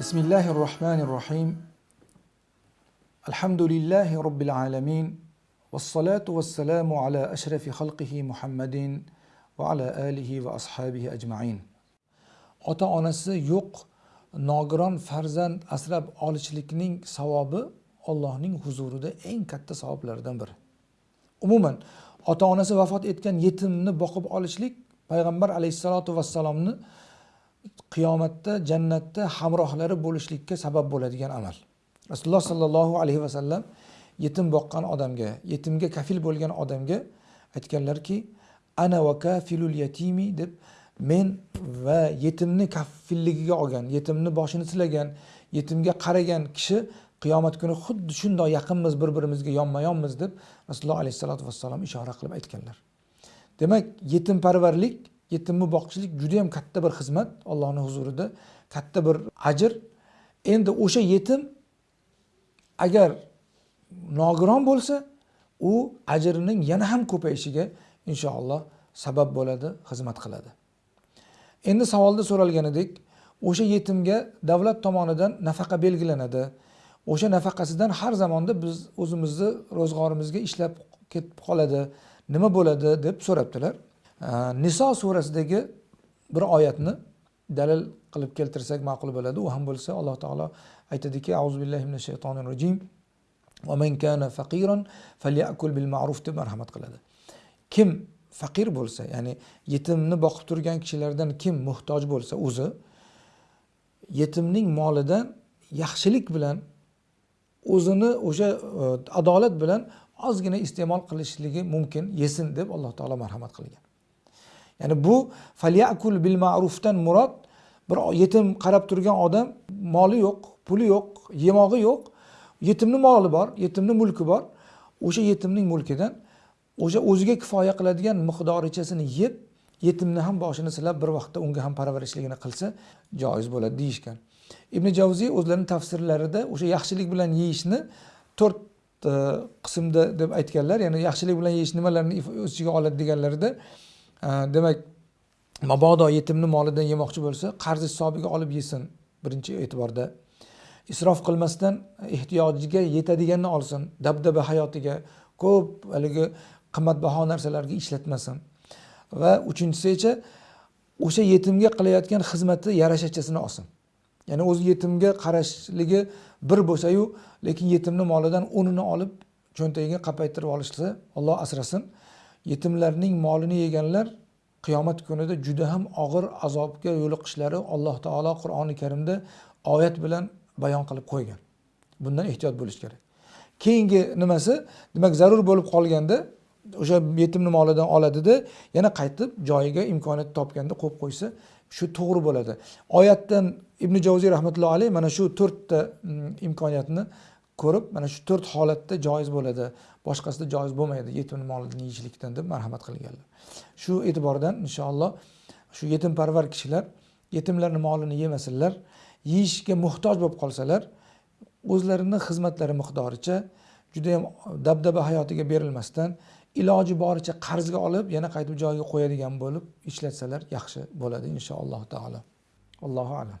بسم الله الرحمن الرحيم الحمد لله رب العالمين والصلاة والسلام على أشرف خلقه محمد وعلى آله وأصحابه أجمعين ota onasi yo'q nogiron farzand asrab olishlikning savobi Allohning huzurida eng katta savoblardan biri. Umuman ota onasi vafot etgan yetimni boqib olishlik payg'ambar alayhissalotu vassalomni qiyomatda jannatda hamrohlari bo'lishlikka sabab bo'ladigan amal. Rasululloh sollallohu alayhi vasallam yetim boqqan odamga, yetimga kafil bo'lgan odamga aytganlarki, ana va kafilul yatimi deb men va yetimni kafilligiga olgan, yetimni boshini silagan, yetimga qaragan kishi qiyomat kuni xuddi shunday yaqinmiz bir-birimizga yonma-yonmiz deb Rasululloh alayhissalotu vassalom ishora qilib aytganlar. Demak, yetimparvarlik, yetimni boqishlik juda ham katta bir xizmat Allohning huzurida, katta bir ajr. Endi o'sha yetim agar nogiron bo'lsa, u ajrining yana ham ko'payishiga inshaalloh sabab bo'ladi, xizmat qiladi. Endi savolda so'ralganidek, o'sha yetimga davlat tomonidan nafaqa belgilanadi. O'sha nafaqasidan har zamonda biz o'zimizni ro'zg'orimizga ishlab ketib qoladi. Nima bo'ladi deb so'rabdilar. Niso surasidagi bir oyatni dalil qilib keltirsak ma'qul bo'ladi. U ham bo'lsa Alloh taolo aytadiki: "Auzu billahi minash shaytonir rojim. ومن man kana faqiran falyakul bil ma'ruf" deb marhamat qiladi. Kim faqir bo'lsa, ya'ni yetimni boqib turgan kishilardan kim muhtoj bo'lsa o'zi yetimning molidan yaxshilik bilan o'zini o'sha e, adolat bilan ozgina iste'mol qilishligi mumkin, yesin deb Alloh taolo marhamat qilgan. Ya'ni bu falyakul bil ma'rufdan murod bir yetim qarab turgan odam moli yo'q, puli yo'q, yemog'i yo'q, yetimni moli bor, yetimni mulki bor. O'sha yetimning mulkidan o'sha o'ziga kifoya qiladigan miqdorichasini yeb, yetimni ham boshini silab bir vaqtda unga ham parvarishligini qilsa joiz bo'ladi deyishgan. Ibn Javziy o'zlarining tafsirlarida o'sha yaxshilik bilan yeyishni to'rt e, qismda deb aytganlar. Ya'ni yaxshilik bilan yeyish nimalarni o'z ichiga oladi deganlarida, Э, demak, mabodo yetimni molidan yemoqchi bo'lsa, qarz hisobiga olib yesin birinchi e'tiborda. Isrof qilmasdan ehtiyojiga yetadiganini olsin, dabdaba hayotiga ko'p haligi qimmatbaho narsalarga ishlatmasin. Va uchinchisi esa o'sha yetimga qilayotgan xizmati yarashachasini olsin. Ya'ni o'zi yetimga qarashligi bir bo'lsa-yu, lekin yetimni molidan o'nini olib cho'ntagiga qapaytirib olishsa, Alloh asrasin. Yetimlarning molini yeganlar qiyomat kunida juda ham og'ir azobga yo'liqishlari Alloh taolo Qur'oni Karimda oyat bilan bayon qilib qo'ygan. Bundan ehtiyot bo'lish kerak. Keyingi nimasi, demak zarur bo'lib qolganda o'sha yetimni molidan oladida yana qaytib joyiga imkoniyat topganda qo'yib qo'ysa shu to'g'ri bo'ladi. Oyatdan Ibn Javziy rahmatullohi alayh mana shu to'rtta mm, imkoniyatni ko'rib, mana shu to'rt holatda joiz bo'ladi. Boshqasida joiz bo'lmaydi yetimni molini yeyishlikdan deb marhamat qilganlar. Shu e'tibordan inshaalloh shu yetimparvar kishilar yetimlarning molini yemasinlar, yeyishga muhtoj bo'lib qolsalar, o'zlarini xizmatlari miqdoricha juda ham dabdaba hayotiga berilmasdan iloji boricha qarzga olib yana qaytib joyiga qo'yadigan bo'lib ishlatsalar yaxshi bo'ladi inshaalloh taolo allohu alam